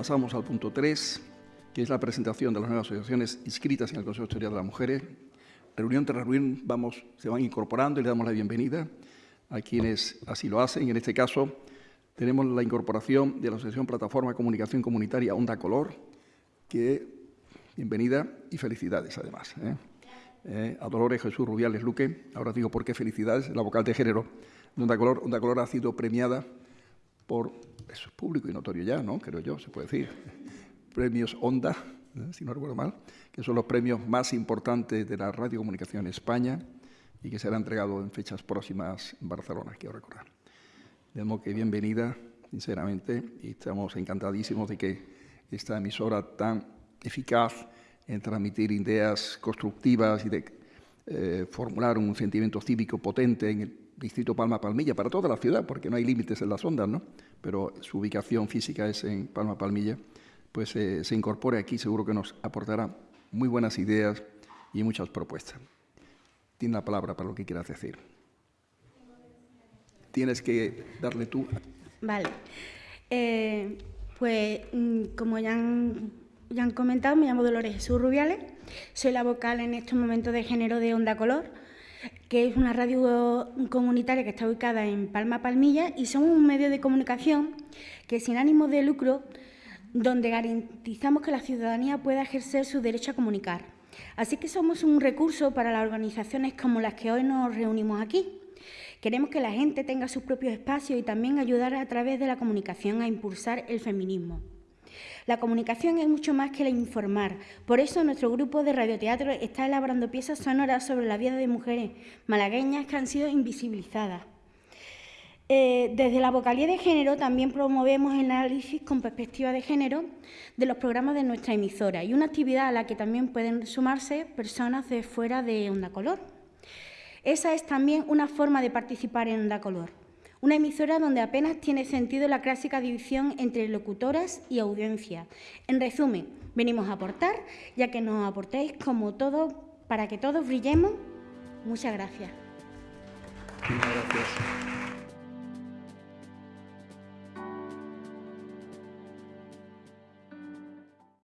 Pasamos al punto 3, que es la presentación de las nuevas asociaciones inscritas en el Consejo Historial de las Mujeres. Reunión tras reunión vamos, se van incorporando y le damos la bienvenida a quienes así lo hacen. En este caso, tenemos la incorporación de la Asociación Plataforma Comunicación Comunitaria Onda Color, que bienvenida y felicidades además. ¿eh? Eh, a Dolores Jesús Rubiales Luque, ahora digo por qué felicidades, la vocal de género de Onda Color. Onda Color ha sido premiada por, eso es público y notorio ya, ¿no? Creo yo, se puede decir, premios Onda, ¿eh? si no recuerdo mal, que son los premios más importantes de la radiocomunicación en España y que será entregado en fechas próximas en Barcelona, quiero recordar. De modo que bienvenida, sinceramente, y estamos encantadísimos de que esta emisora tan eficaz en transmitir ideas constructivas y de eh, formular un sentimiento cívico potente en el distrito Palma-Palmilla, para toda la ciudad, porque no hay límites en las ondas, ¿no? pero su ubicación física es en Palma-Palmilla, pues eh, se incorpore aquí, seguro que nos aportará muy buenas ideas y muchas propuestas. Tiene la palabra para lo que quieras decir. Tienes que darle tú. Vale. Eh, pues, mm, como ya han, ya han comentado, me llamo Dolores Jesús Rubiales, soy la vocal en estos momentos de género de Onda Color, que es una radio comunitaria que está ubicada en Palma Palmilla y somos un medio de comunicación que sin ánimo de lucro, donde garantizamos que la ciudadanía pueda ejercer su derecho a comunicar. Así que somos un recurso para las organizaciones como las que hoy nos reunimos aquí. Queremos que la gente tenga sus propios espacios y también ayudar a través de la comunicación a impulsar el feminismo. La comunicación es mucho más que el informar. Por eso nuestro grupo de radioteatro está elaborando piezas sonoras sobre la vida de mujeres malagueñas que han sido invisibilizadas. Eh, desde la vocalía de género también promovemos el análisis con perspectiva de género de los programas de nuestra emisora y una actividad a la que también pueden sumarse personas de fuera de Onda Color. Esa es también una forma de participar en Onda Color. Una emisora donde apenas tiene sentido la clásica división entre locutoras y audiencia. En resumen, venimos a aportar, ya que nos aportéis como todo, para que todos brillemos. Muchas gracias.